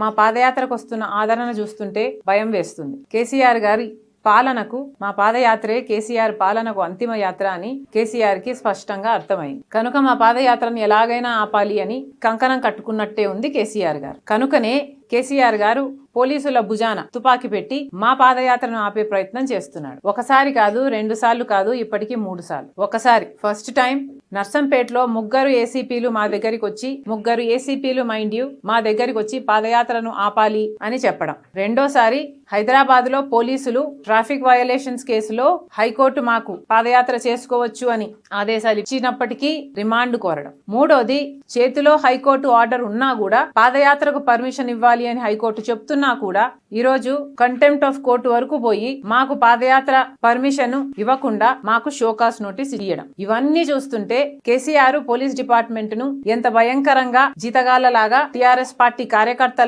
మా పాదయాత్రకు వస్తున్న ఆదరణ చూస్తుంటే భయం వేస్తుంది. కేసీఆర్ గారి పాలనకు మా పాదయాత్రే కేసీఆర్ పాలనకు అంతిమ యాత్ర అని కేసీఆర్కి స్పష్టంగా అర్థమైంది. కనుక మా పాదయాత్రను ఎలాగైనా ఆపాలి అని కంకణం కట్టుకున్నట్టే ఉంది కేసీఆర్ గారు. కనుకనే కేసీఆర్ గారు పోలీసుల భుజాన తుపాకీ పెట్టి మా పాదయాత్రను ఆపే ప్రయత్నం చేస్తున్నాడు. ఒకసారి కాదు రెండు సార్లు కాదు ఇప్పటికీ మూడు సార్లు. ఒకసారి ఫస్ట్ టైం నర్సంపేటలో ముగ్గురు ఏసీపీలు మా దగ్గరికి వచ్చి ముగ్గురు ఏసీపీలు మైండ్ యూ మా దగ్గరికి వచ్చి పాదయాత్రను ఆపాలి అని చెప్పడం. రెండోసారి హైదరాబాద్లో పోలీసులు ట్రాఫిక్ వయలేషన్స్ కేసులో హైకోర్టు మాకు పాదయాత్ర చేసుకోవచ్చు అని ఆదేశాలు ఇచ్చినప్పటికీ రిమాండ్ కోరడం. మూడోది చేతిలో హైకోర్టు ఆర్డర్ ఉన్నా కూడా పాదయాత్రకు పర్మిషన్ ఇవ్వాలి అని హైకోర్టు చెప్తున్నా కూడా ఈరోజు కంటెంప్ట్ ఆఫ్ కోర్టు వరకు పోయి మాకు పాదయాత్ర పర్మిషన్ ఇవ్వకుండా మాకు షోకాస్ నోటీస్ ఇవ్వడం ఇవన్నీ చూస్తుంటే కేసీఆర్ పోలీస్ డిపార్ట్మెంట్ను ఎంత భయంకరంగా జీతగాళ్ళలాగా టిఆర్ఎస్ పార్టీ కార్యకర్తల్లా